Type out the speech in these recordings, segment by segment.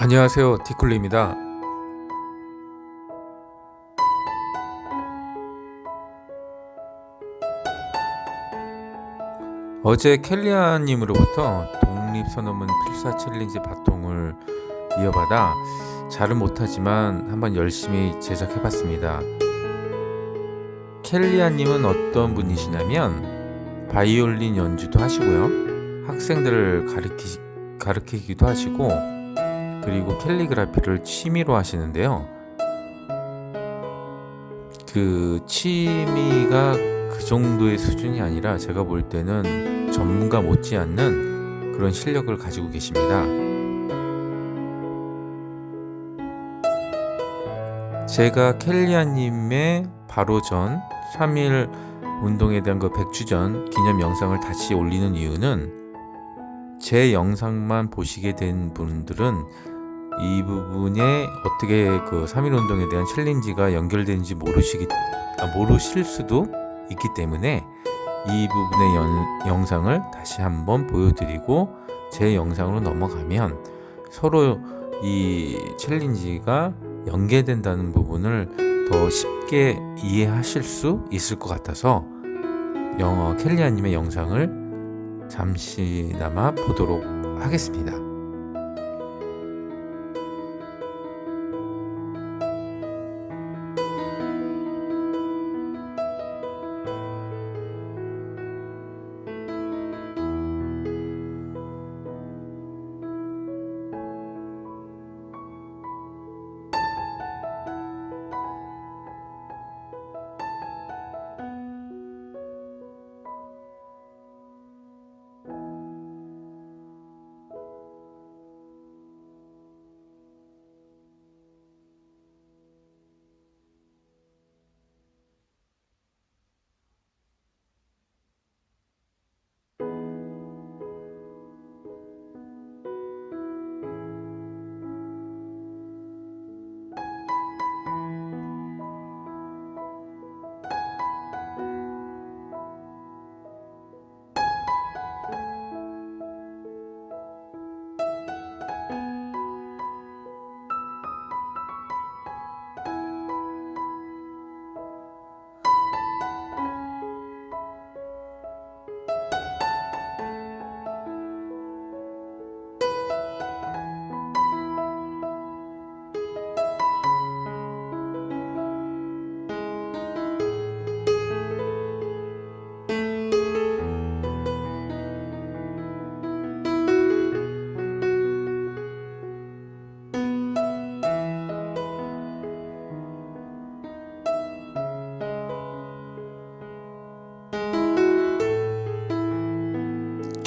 안녕하세요. 티쿨리입니다. 어제 켈리아님으로부터 독립선언문 필사 챌린지 바통을 이어받아 잘은 못하지만 한번 열심히 제작해봤습니다. 켈리아님은 어떤 분이시냐면 바이올린 연주도 하시고요. 학생들을 가르치, 가르치기도 하시고 그리고 캘리그라피를 취미로 하시는데요. 그 취미가 그 정도의 수준이 아니라 제가 볼 때는 전문가 못지않는 그런 실력을 가지고 계십니다. 제가 켈리아님의 바로 전 3일 운동에 대한 그 100주 전 기념 영상을 다시 올리는 이유는 제 영상만 보시게 된 분들은 이 부분에 어떻게 그 3일 운동에 대한 챌린지가 연결되는지 모르시기 아, 모르실 수도 있기 때문에 이 부분의 연, 영상을 다시 한번 보여드리고 제 영상으로 넘어가면 서로 이 챌린지가 연계된다는 부분을 더 쉽게 이해하실 수 있을 것 같아서 영어 켈리아님의 영상을 잠시나마 보도록 하겠습니다.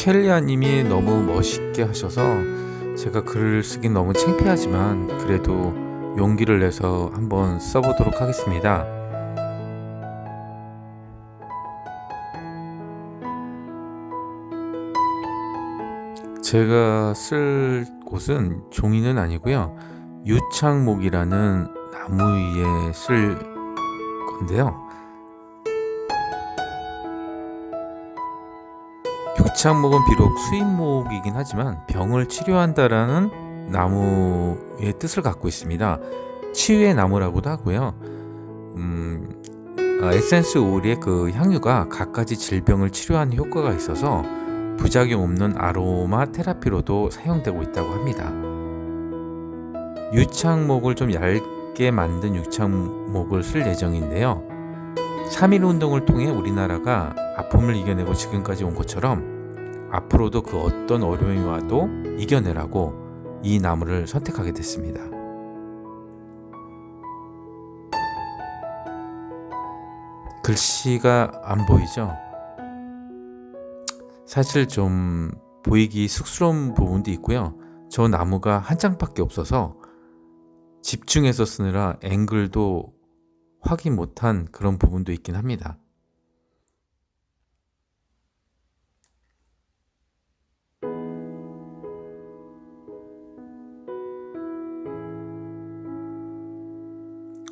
켈리아님이 너무 멋있게 하셔서 제가 글을 쓰긴 너무 창피하지만 그래도 용기를 내서 한번 써보도록 하겠습니다. 제가 쓸 곳은 종이는 아니고요. 유창목이라는 나무 위에 쓸 건데요. 유창목은 비록 수입목이긴 하지만 병을 치료한다라는 나무의 뜻을 갖고 있습니다. 치유의 나무라고도 하고요. 음, 아, 에센스 오일의 그 향유가 갖가지 질병을 치료하는 효과가 있어서 부작용 없는 아로마 테라피로도 사용되고 있다고 합니다. 유창목을 좀 얇게 만든 유창목을 쓸 예정인데요. 3.1 운동을 통해 우리나라가 아픔을 이겨내고 지금까지 온 것처럼 앞으로도 그 어떤 어려움이 와도 이겨내라고 이 나무를 선택하게 됐습니다. 글씨가 안 보이죠? 사실 좀 보이기 쑥스러운 부분도 있고요. 저 나무가 한 장밖에 없어서 집중해서 쓰느라 앵글도 확인 못한 그런 부분도 있긴 합니다.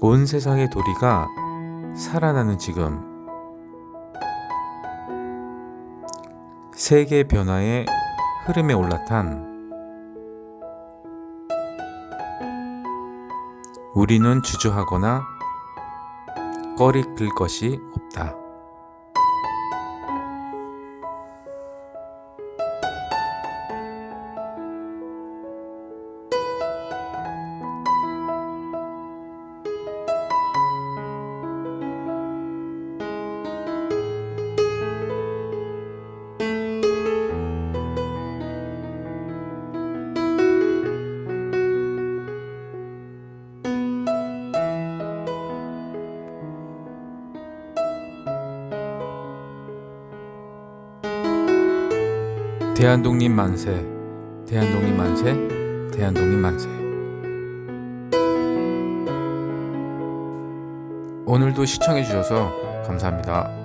온 세상의 도리가 살아나는 지금 세계 변화의 흐름에 올라탄 우리는 주저하거나 꺼리낄 것이 없다. 대한독립 만세, 대한독립 만세, 대한독립 만세. 오늘도 시청해 주셔서 감사합니다.